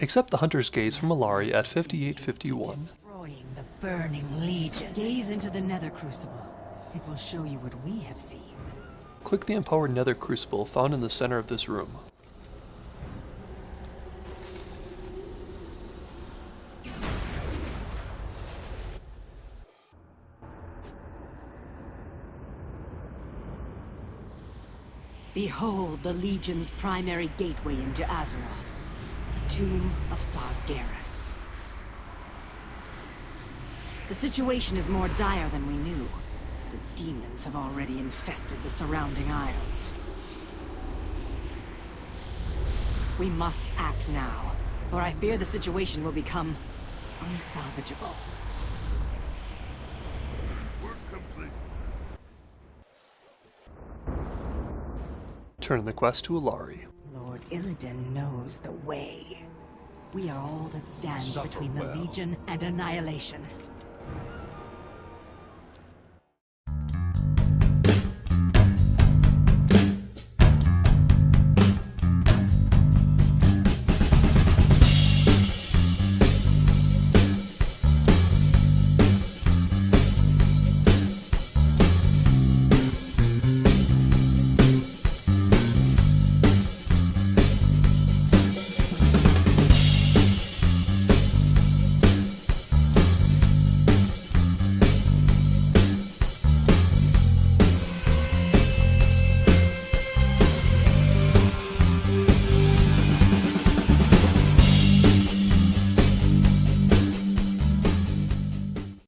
Accept the Hunter's Gaze from Allari at 5851. Destroying the Burning Legion. Gaze into the Nether Crucible. It will show you what we have seen. Click the empowered Nether Crucible found in the center of this room. Behold the Legion's primary gateway into Azeroth. The Tomb of Sargeras. The situation is more dire than we knew. The demons have already infested the surrounding isles. We must act now, or I fear the situation will become unsalvageable. Turn the quest to Allari. Lord Illidan knows the way. We are all that stands Suffer between the well. Legion and annihilation.